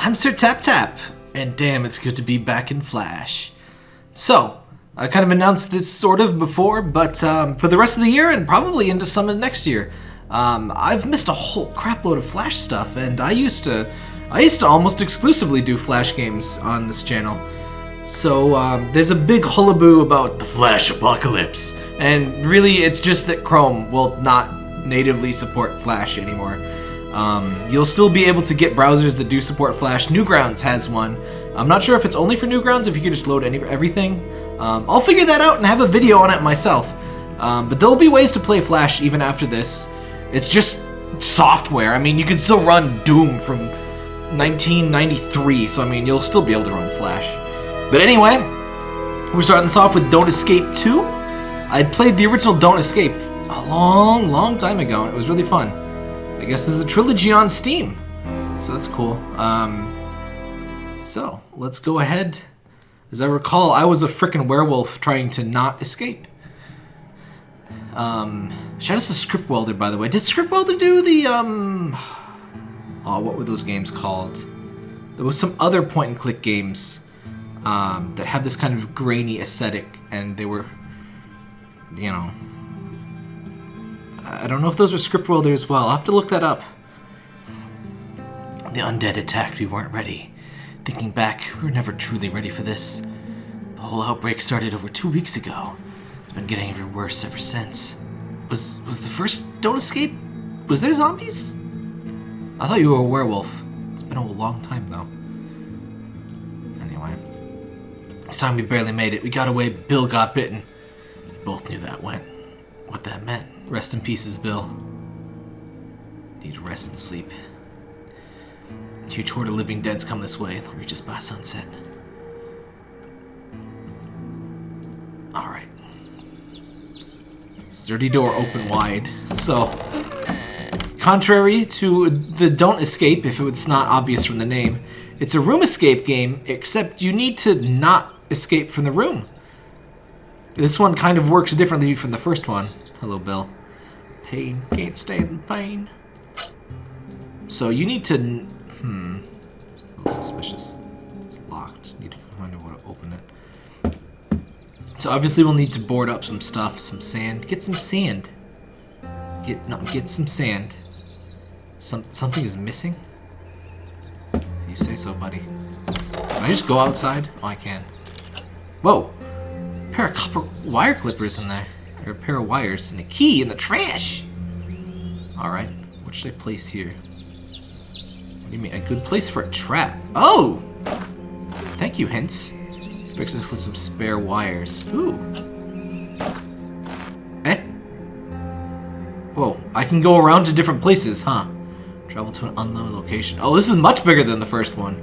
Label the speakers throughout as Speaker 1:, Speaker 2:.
Speaker 1: I'm Sir Tap Tap, and damn, it's good to be back in Flash. So, I kind of announced this sort of before, but um, for the rest of the year and probably into some of next year, um, I've missed a whole crapload of Flash stuff, and I used to, I used to almost exclusively do Flash games on this channel. So um, there's a big hullaboo about the Flash apocalypse, and really it's just that Chrome will not natively support Flash anymore. Um, you'll still be able to get browsers that do support Flash. Newgrounds has one. I'm not sure if it's only for Newgrounds, if you could just load any everything. Um, I'll figure that out and have a video on it myself. Um, but there'll be ways to play Flash even after this. It's just software. I mean, you can still run Doom from 1993, so I mean, you'll still be able to run Flash. But anyway, we're starting this off with Don't Escape 2. I played the original Don't Escape a long, long time ago, and it was really fun. Guess there's a trilogy on Steam, so that's cool. Um, so, let's go ahead. As I recall, I was a freaking werewolf trying to not escape. Um, shout out to Script Welder, by the way. Did Script Welder do the, um... Oh, what were those games called? There was some other point-and-click games um, that had this kind of grainy aesthetic, and they were, you know... I don't know if those were Script Welder as well. I'll have to look that up. The undead attacked. We weren't ready. Thinking back, we were never truly ready for this. The whole outbreak started over two weeks ago. It's been getting even worse ever since. Was was the first Don't Escape? Was there zombies? I thought you were a werewolf. It's been a long time though. Anyway. This time we barely made it. We got away, Bill got bitten. We both knew that went. What that meant. Rest in pieces, Bill. Need rest and sleep. Huge horde of living deads come this way. They'll reach us by sunset. Alright. Sturdy door open wide. So, contrary to the Don't Escape, if it's not obvious from the name, it's a room escape game, except you need to not escape from the room. This one kind of works differently from the first one. Hello, Bill. Pain, can't stand pain. So you need to... Hmm. A suspicious. It's locked. Need to find out how to open it. So obviously we'll need to board up some stuff, some sand. Get some sand. Get no, get some sand. Some something is missing. You say so, buddy. Can I just go outside? Oh, I can. Whoa! A pair of copper wire clippers in there. A pair of wires and a key in the trash. All right. What should I place here? What do you mean? A good place for a trap? Oh! Thank you, Hints. Fix this with some spare wires. Ooh. Eh? Whoa, I can go around to different places, huh? Travel to an unknown location. Oh, this is much bigger than the first one.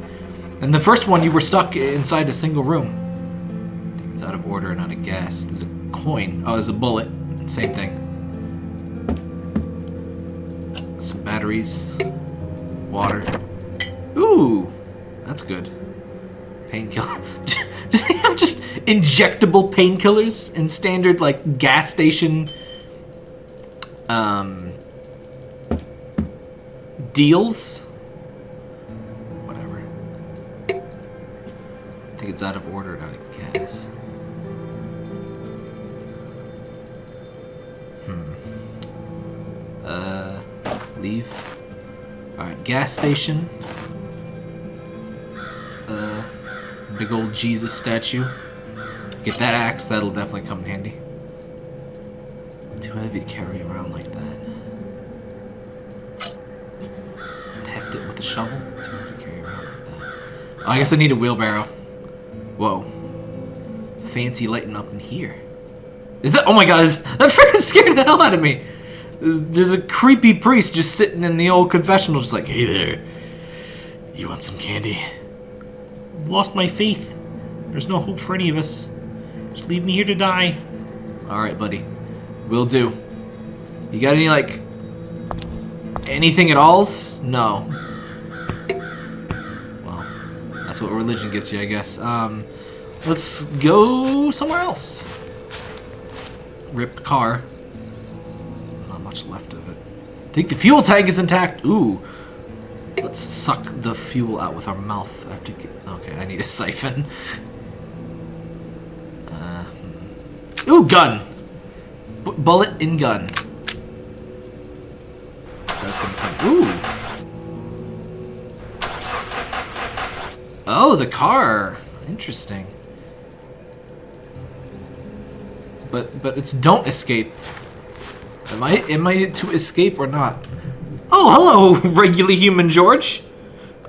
Speaker 1: In the first one, you were stuck inside a single room. It's out of order and out of gas. Coin. Oh, there's a bullet. Same thing. Some batteries. Water. Ooh! That's good. Painkiller. Do they have just injectable painkillers in standard, like, gas station, um, deals? Whatever. I think it's out of order, not of Uh, leave. Alright, gas station. Uh, big old Jesus statue. Get that axe, that'll definitely come in handy. Too heavy to carry around like that. Heft it with a shovel. Too heavy to carry around like that. Oh, I guess I need a wheelbarrow. Whoa. Fancy lighting up in here. Is that- oh my god, that freaking scared the hell out of me! There's a creepy priest just sitting in the old confessional just like, hey there, you want some candy?
Speaker 2: lost my faith. There's no hope for any of us. Just leave me here to die.
Speaker 1: Alright, buddy. Will do. You got any, like, anything at alls? No. Well, that's what religion gets you, I guess. Um, let's go somewhere else. Ripped car. Think the fuel tank is intact. Ooh. Let's suck the fuel out with our mouth. I have to get, okay, I need a siphon. Uh, ooh, gun! B bullet in gun. That's gonna come. Ooh! Oh, the car! Interesting. But but it's don't escape. Am I am I to escape or not? Oh, hello, regularly human George.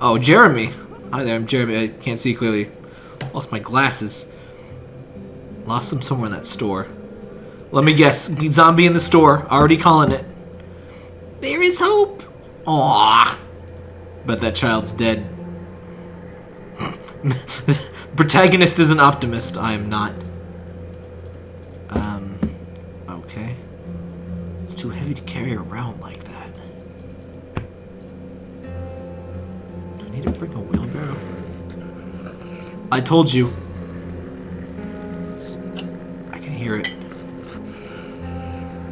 Speaker 1: Oh, Jeremy. Hi there, I'm Jeremy. I can't see clearly. Lost my glasses. Lost them somewhere in that store. Let me guess. Zombie in the store. Already calling it. There is hope. Aww. But that child's dead. Protagonist is an optimist. I am not. Um, okay. It's too heavy to carry around like that. Do I need to bring a wheelbarrow? I told you. I can hear it.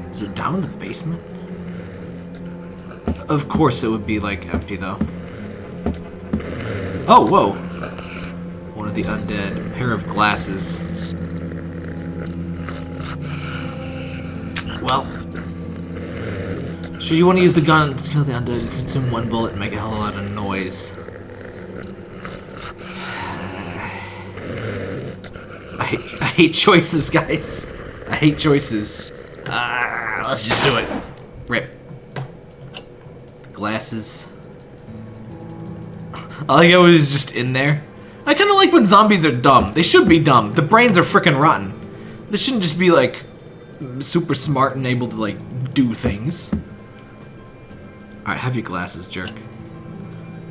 Speaker 1: Is it down in the basement? Of course it would be, like, empty, though. Oh, whoa. One of the undead. A pair of glasses. Well. Sure, you want to use the gun to kill the undead, consume one bullet and make a hell of a lot of noise. I hate, I hate choices, guys. I hate choices. Ah, let's just do it. Rip. Glasses. I like how it was just in there. I kind of like when zombies are dumb. They should be dumb. The brains are freaking rotten. They shouldn't just be like super smart and able to like do things. Alright, have your glasses, jerk.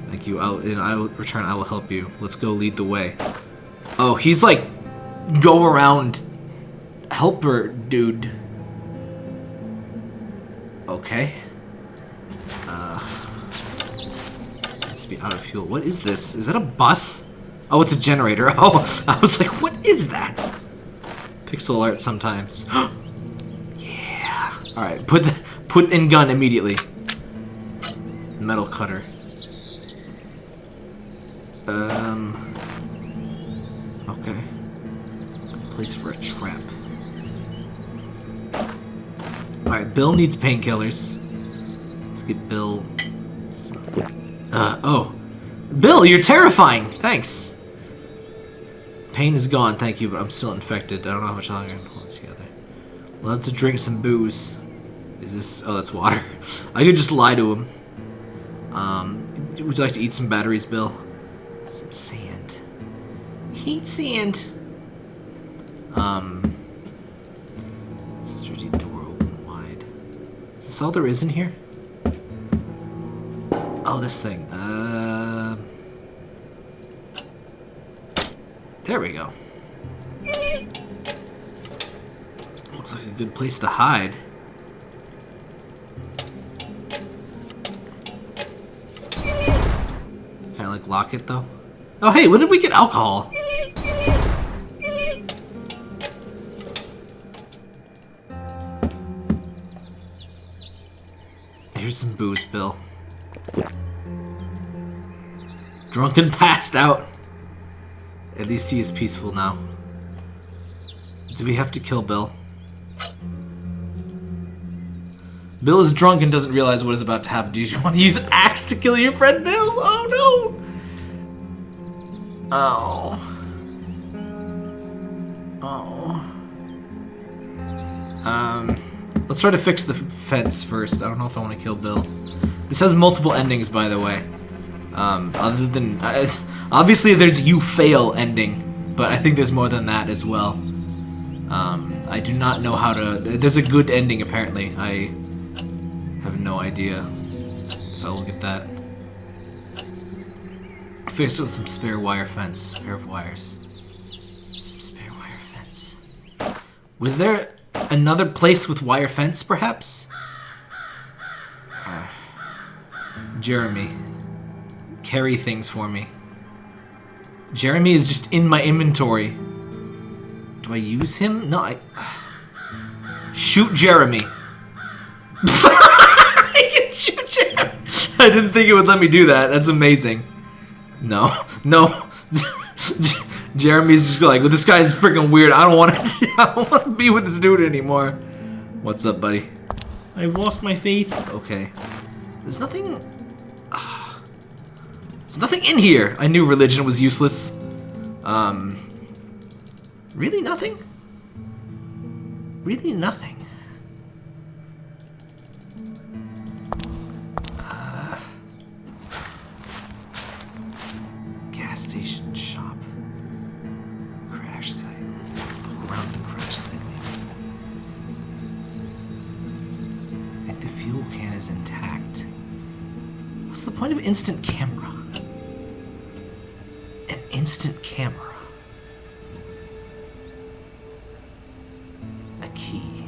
Speaker 1: Thank you. I'll, in I will return. I will help you. Let's go lead the way. Oh, he's like go around helper dude. Okay. Uh, to be out of fuel. What is this? Is that a bus? Oh, it's a generator. Oh, I was like, what is that? Pixel art sometimes. yeah. All right, put the, put in gun immediately. Metal cutter. Um. Okay. Place for a trap. Alright, Bill needs painkillers. Let's get Bill. Uh, oh. Bill, you're terrifying! Thanks. Pain is gone, thank you, but I'm still infected. I don't know how much longer I can hold together. Love to drink some booze. Is this... Oh, that's water. I could just lie to him. Um, would you like to eat some batteries, Bill? Some sand. Heat sand. Um... Sturdy door open wide. Is this all there is in here? Oh, this thing. Uh... There we go. Looks like a good place to hide. Lock it though? Oh hey, when did we get alcohol? Here's some booze, Bill. Drunken passed out. At least he is peaceful now. Do we have to kill Bill? Bill is drunk and doesn't realize what is about to happen. Do you want to use axe to kill your friend Bill? Oh no! Oh. Oh. Um, let's try to fix the fence first. I don't know if I want to kill Bill. This has multiple endings, by the way. Um, other than... Uh, obviously, there's you fail ending, but I think there's more than that as well. Um, I do not know how to... There's a good ending, apparently. I have no idea if I will get that. Fix it with some spare wire fence. Pair of wires. Some spare wire fence. Was there another place with wire fence, perhaps? Uh, Jeremy. Carry things for me. Jeremy is just in my inventory. Do I use him? No, I... Shoot Jeremy. I can shoot Jeremy. I didn't think it would let me do that. That's amazing. No, no. Jeremy's just like, well, this guy's freaking weird. I don't want to. I don't want to be with this dude anymore. What's up, buddy?
Speaker 2: I've lost my faith.
Speaker 1: Okay. There's nothing. ah. there's nothing in here. I knew religion was useless. Um. Really nothing. Really nothing. Instant camera? An instant camera. A key.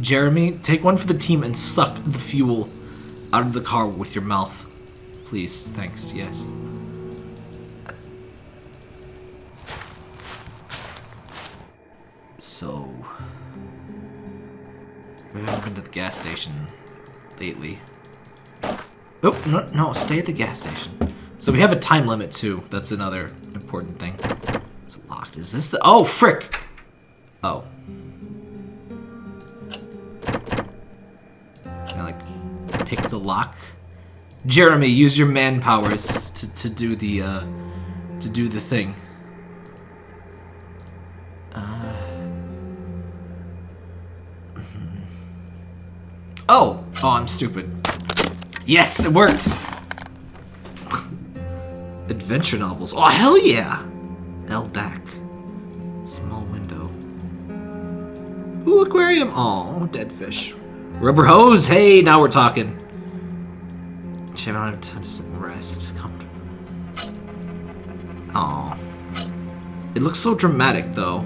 Speaker 1: Jeremy, take one for the team and suck the fuel out of the car with your mouth. Please, thanks, yes. Gas station lately. Oh, no, no, stay at the gas station. So we have a time limit too. That's another important thing. It's locked. Is this the... Oh, frick! Oh. Can I, like, pick the lock? Jeremy, use your man powers to, to do the, uh, to do the thing. Oh! I'm stupid. Yes, it worked! Adventure novels. Oh, hell yeah! Eldak. Small window. Ooh, aquarium. Oh, dead fish. Rubber hose. Hey, now we're talking. Shit, I don't have time to sit and rest. Comfortable. Aw. It looks so dramatic, though.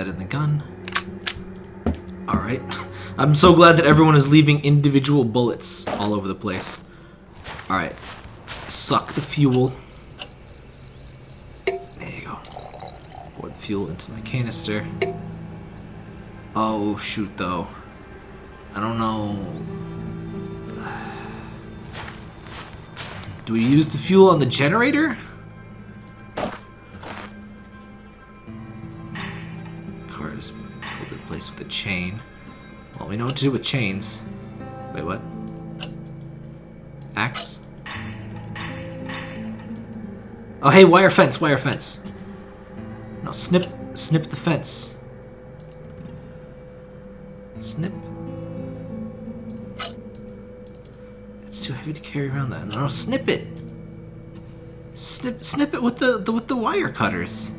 Speaker 1: That in the gun. Alright. I'm so glad that everyone is leaving individual bullets all over the place. Alright. Suck the fuel. There you go. Pour the fuel into my canister. Oh, shoot, though. I don't know. Do we use the fuel on the generator? Know what to do with chains. Wait, what? Axe? Oh, hey, wire fence, wire fence. No, snip, snip the fence. Snip. It's too heavy to carry around that. No, snip it. Snip, snip it with the, the with the wire cutters.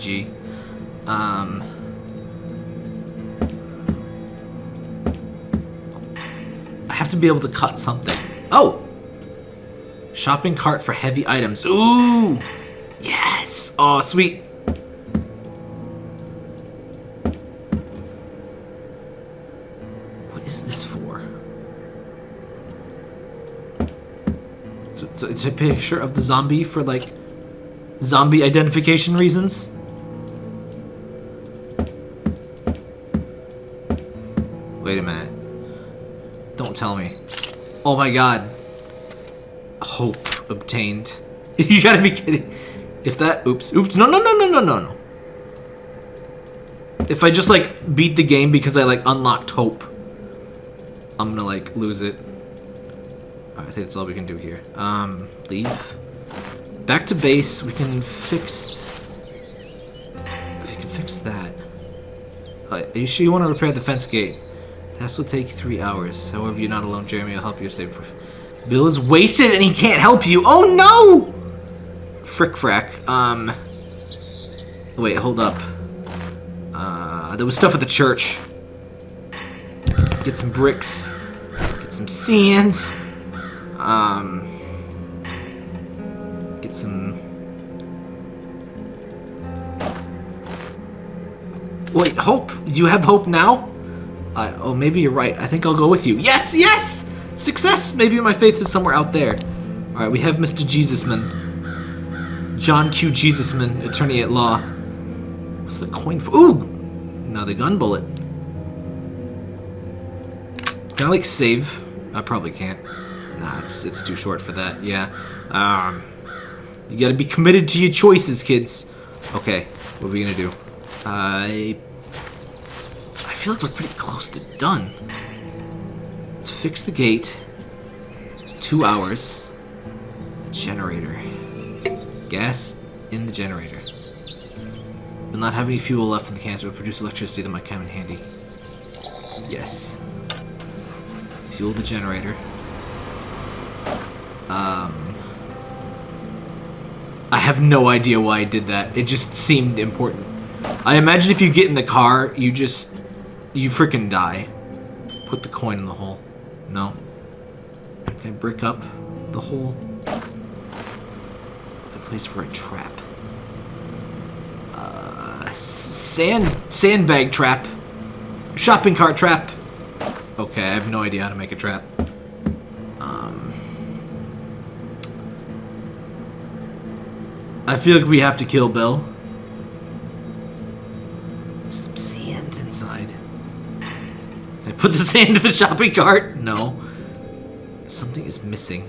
Speaker 1: GG. Um. I have to be able to cut something. Oh! Shopping cart for heavy items. Ooh! Yes! Oh, sweet. What is this for? So, so it's a picture of the zombie for, like, zombie identification reasons? My god. Hope obtained. you gotta be kidding. If that... Oops. Oops. No, no, no, no, no, no, no. If I just, like, beat the game because I, like, unlocked hope, I'm gonna, like, lose it. I think that's all we can do here. Um, leave. Back to base. We can fix... We can fix that. Uh, are you sure you want to repair the fence gate? This will take three hours. However, you're not alone, Jeremy. I'll help you save. Bill is wasted and he can't help you. Oh no! Frick frack. Um. Wait, hold up. Uh, there was stuff at the church. Get some bricks. Get some sand. Um, get some. Wait, hope. Do you have hope now? I, oh, maybe you're right. I think I'll go with you. Yes, yes! Success! Maybe my faith is somewhere out there. Alright, we have Mr. Jesusman. John Q. Jesusman, attorney at law. What's the coin for? Ooh! Another gun bullet. Can I, like, save? I probably can't. Nah, it's, it's too short for that. Yeah. Um, you gotta be committed to your choices, kids. Okay, what are we gonna do? I... I feel like we're pretty close to done. Let's fix the gate. Two hours. Generator. Gas in the generator. Will not have any fuel left in the canister. Will produce electricity that might come in handy. Yes. Fuel the generator. Um... I have no idea why I did that. It just seemed important. I imagine if you get in the car, you just... You freaking die. Put the coin in the hole. No. Can I brick up the hole? A place for a trap. Uh, sand... Sandbag trap. Shopping cart trap. Okay, I have no idea how to make a trap. Um... I feel like we have to kill Bill. Some sand inside. Can I put the sand in the shopping cart? No. Something is missing.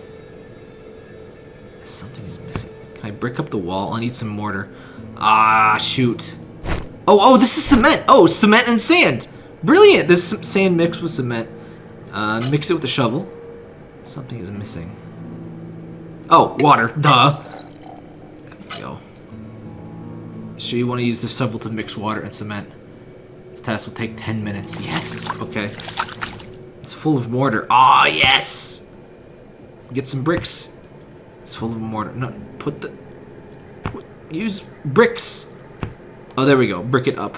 Speaker 1: Something is missing. Can I brick up the wall? I need some mortar. Ah, shoot. Oh, oh, this is cement. Oh, cement and sand. Brilliant. There's some sand mixed with cement. Uh, mix it with the shovel. Something is missing. Oh, water. Duh. There we go. So you want to use the shovel to mix water and cement. Task will take 10 minutes. Yes. Okay. It's full of mortar. Ah, yes. Get some bricks. It's full of mortar. No, put the... Put, use bricks. Oh, there we go. Brick it up.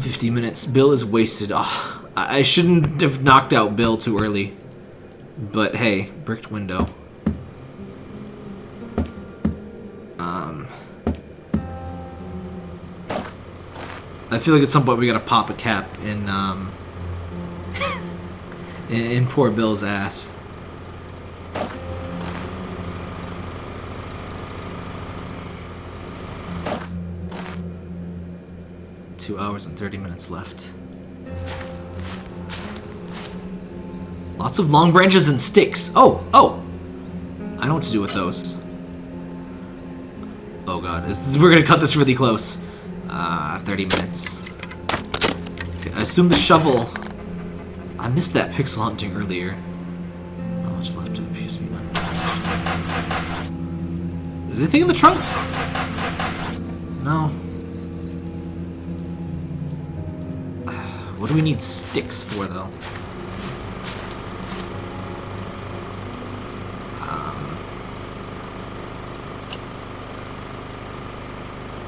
Speaker 1: 50 minutes. Bill is wasted. Oh, I I shouldn't have knocked out Bill too early. But hey, bricked window. I feel like at some point we gotta pop a cap in, um... in, in poor Bill's ass. Two hours and 30 minutes left. Lots of long branches and sticks. Oh, oh! I know what to do with those. Oh god, this, this, we're gonna cut this really close. Uh, 30 minutes. Okay, I assume the shovel... I missed that pixel hunting earlier. How much left of the? Is anything in the trunk? No. What do we need sticks for, though?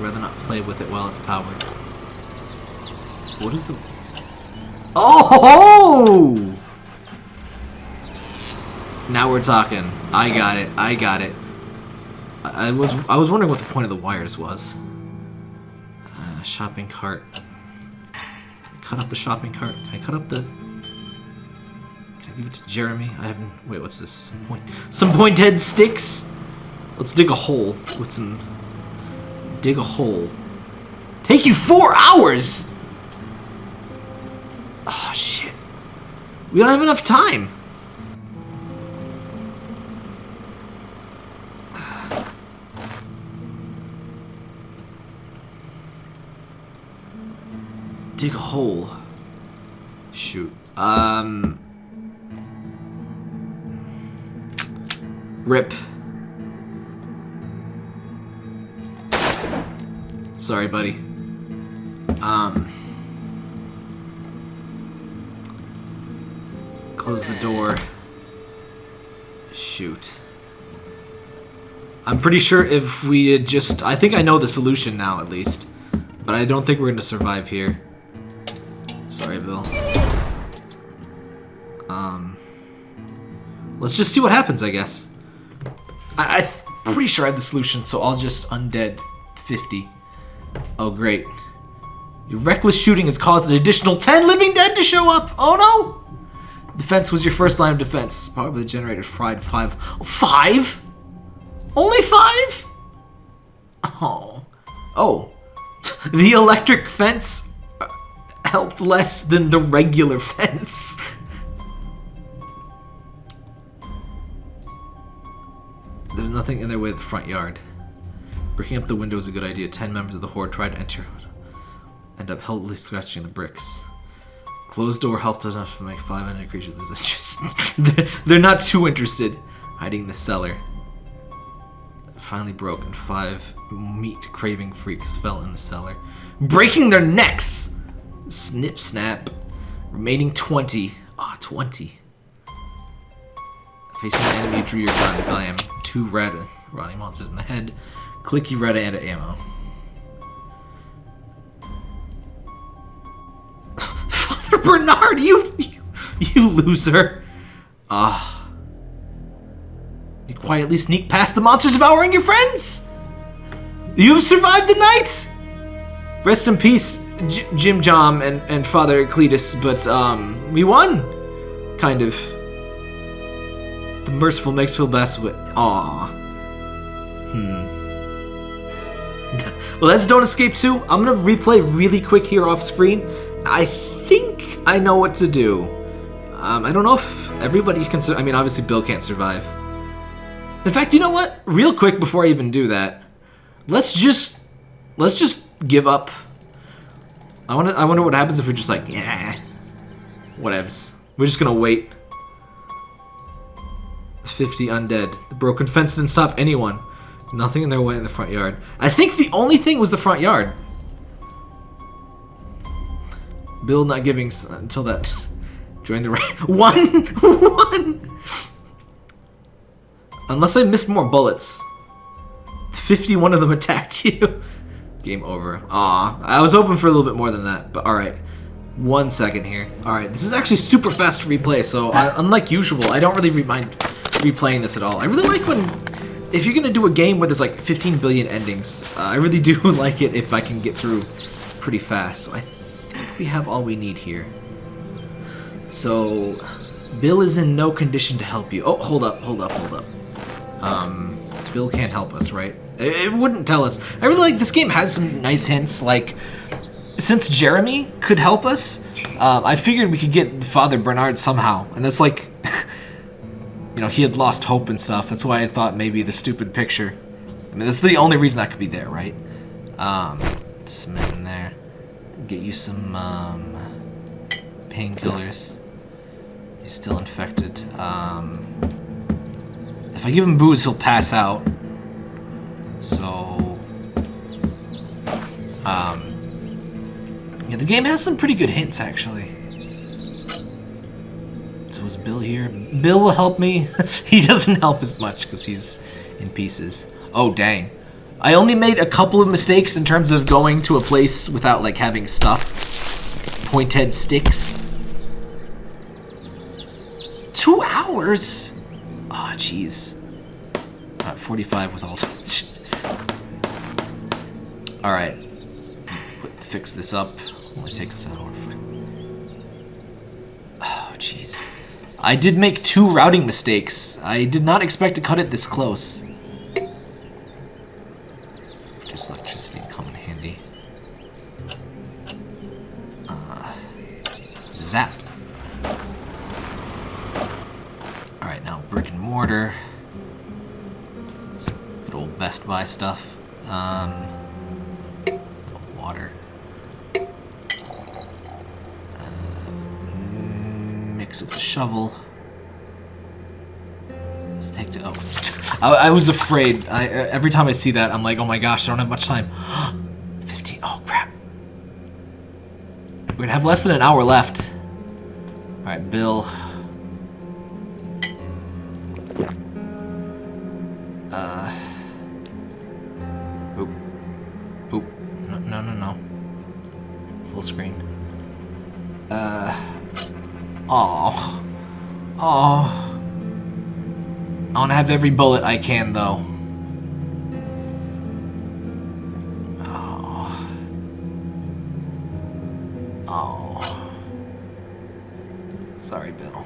Speaker 1: Rather not play with it while it's powered. What is the... Oh! Now we're talking. I got it. I got it. I, I was I was wondering what the point of the wires was. Uh, shopping cart cut up the shopping cart? Can I cut up the... Can I give it to Jeremy? I haven't... Wait, what's this? Some point... Some pointed sticks? Let's dig a hole with some... Dig a hole. Take you four hours! Oh, shit. We don't have enough time. dig a hole. Shoot. Um. Rip. Sorry, buddy. Um. Close the door. Shoot. I'm pretty sure if we had just... I think I know the solution now, at least. But I don't think we're going to survive here. Sorry, Bill. Um... let's just see what happens, I guess. I, I'm pretty sure I have the solution, so I'll just undead 50. Oh, great. Your reckless shooting has caused an additional 10 living dead to show up. Oh, no. Defense was your first line of defense. Probably the generated fried five. Five? Only five? Oh. Oh. The electric fence uh, helped less than the regular fence. There's nothing in their way of the front yard. Breaking up the window is a good idea. Ten members of the horde tried to enter, end up helplessly scratching the bricks. Closed door helped enough to make five enemy creatures lose they're, not too interested. Hiding in the cellar. Finally broke, and five meat-craving freaks fell in the cellar, breaking their necks. Snip, snap. Remaining 20. Ah, 20. Facing an enemy, you drew your gun. Bam. Two red rotting monsters in the head. Clicky red and ammo. Father Bernard, you, you, you loser. Ah. you quietly sneak past the monsters devouring your friends. You've survived the night. Rest in peace, J Jim Jom and, and Father Cletus, but um, we won. Kind of. The merciful makes feel best with. Aw. Hmm. That's Don't Escape 2. I'm gonna replay really quick here off screen. I think I know what to do. Um, I don't know if everybody can. I mean, obviously Bill can't survive. In fact, you know what? Real quick before I even do that, let's just let's just give up. I wonder. I wonder what happens if we're just like, yeah, whatevs. We're just gonna wait. 50 undead. The broken fence didn't stop anyone. Nothing in their way in the front yard. I think the only thing was the front yard. Bill not giving until that. Join the right. One! One! Unless I missed more bullets. 51 of them attacked you. Game over. Aw, I was hoping for a little bit more than that, but alright. One second here. Alright, this is actually super fast to replay, so I, unlike usual, I don't really mind replaying this at all. I really like when, if you're gonna do a game where there's like 15 billion endings, uh, I really do like it if I can get through pretty fast. So I think we have all we need here. So, Bill is in no condition to help you. Oh, hold up, hold up, hold up. Um, Bill can't help us, right? It, wouldn't tell us. I really like this game has some nice hints, like since Jeremy could help us, um, I figured we could get Father Bernard somehow, and that's like, you know, he had lost hope and stuff. That's why I thought maybe the stupid picture. I mean, that's the only reason that could be there, right? Um, in there. Get you some um, painkillers. He's still infected. Um, if I give him booze, he'll pass out. So, um, yeah, the game has some pretty good hints, actually. Bill here? Bill will help me. he doesn't help as much because he's in pieces. Oh, dang. I only made a couple of mistakes in terms of going to a place without, like, having stuff. Pointed sticks. Two hours? Oh, jeez. Not 45 with all... Alright. Fix this up. Only take an hour. Oh, jeez. I did make two routing mistakes. I did not expect to cut it this close. Just electricity come in handy. Uh, zap. Alright, now brick and mortar. Some good old Best Buy stuff. Um, water. It with the shovel. Let's take the. Oh, I, I was afraid. I uh, every time I see that, I'm like, oh my gosh, I don't have much time. 15. Oh crap. We're gonna have less than an hour left. All right, Bill. Have every bullet I can, though. Oh. Oh. Sorry, Bill.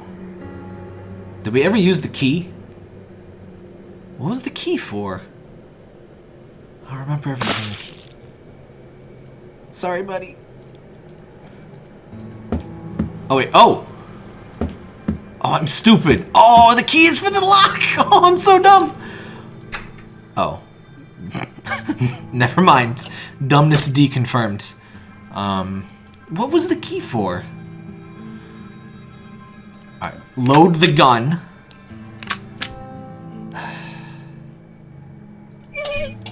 Speaker 1: Did we ever use the key? What was the key for? I remember everything. Sorry, buddy. Oh, wait. Oh! Oh, I'm stupid. Oh, the key is for the lock! Oh, I'm so dumb! Oh. Never mind. Dumbness deconfirmed. Um, what was the key for? Alright, load the gun.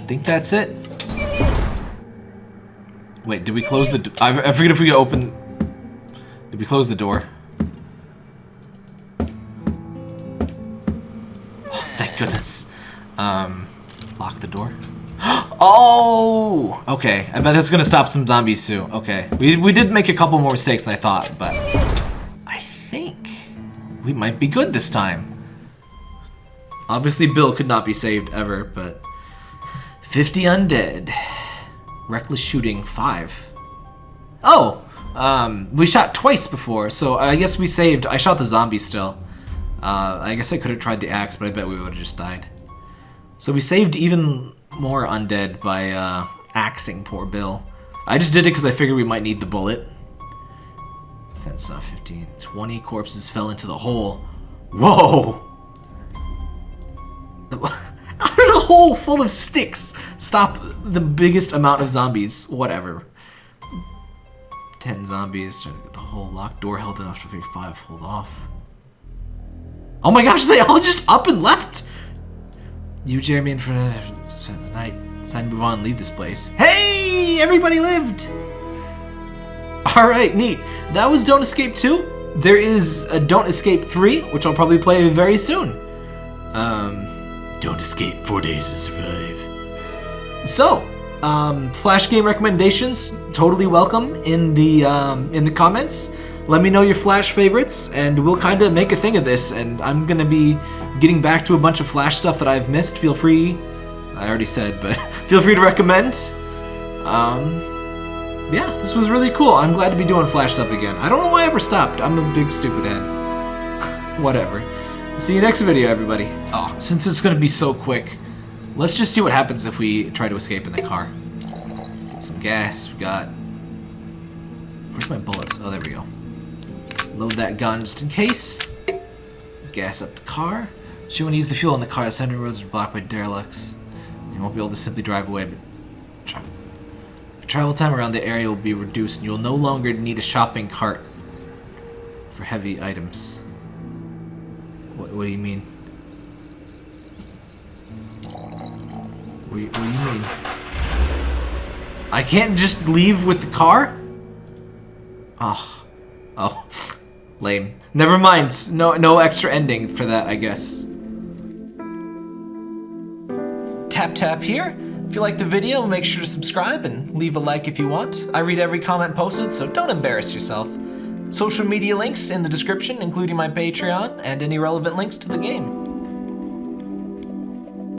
Speaker 1: think that's it. Wait, did we close the... I, I forget if we open... Did we close the door? Goodness. Um, lock the door. Oh! Okay, I bet that's gonna stop some zombies too. Okay, we, we did make a couple more mistakes than I thought, but... I think we might be good this time. Obviously, Bill could not be saved ever, but... 50 undead. Reckless shooting, 5. Oh! Um, we shot twice before, so I guess we saved... I shot the zombie still. Uh, I guess I could have tried the axe, but I bet we would have just died. So we saved even more undead by uh, axing poor Bill. I just did it because I figured we might need the bullet. That's not 15. 20 corpses fell into the hole. Whoa! Out of a hole full of sticks stop the biggest amount of zombies? Whatever. 10 zombies. The whole locked door held enough to 5 hold off. Oh my gosh, they all just up and left! You, Jeremy, and for the night. It's to move on leave this place. Hey! Everybody lived! Alright, neat. That was Don't Escape 2. There is a Don't Escape 3, which I'll probably play very soon. Um, don't escape, four days to survive. So, um, flash game recommendations totally welcome in the um, in the comments. Let me know your flash favorites, and we'll kind of make a thing of this. And I'm gonna be getting back to a bunch of flash stuff that I've missed. Feel free. I already said, but feel free to recommend. Um, yeah, this was really cool. I'm glad to be doing flash stuff again. I don't know why I ever stopped. I'm a big stupid head. Whatever. See you next video, everybody. Oh, since it's gonna be so quick, let's just see what happens if we try to escape in the car. Get some gas. We got. Where's my bullets? Oh, there we go. Load that gun just in case. Gas up the car. She won't use the fuel in the car. The center roads are blocked by derelicts. You won't be able to simply drive away, but tra travel time around the area will be reduced, and you'll no longer need a shopping cart for heavy items. What, what do you mean? What what do you mean? I can't just leave with the car? Oh. Oh. Lame. Never mind. No, no extra ending for that, I guess. Tap tap here. If you like the video, make sure to subscribe and leave a like if you want. I read every comment posted, so don't embarrass yourself. Social media links in the description, including my Patreon and any relevant links to the game.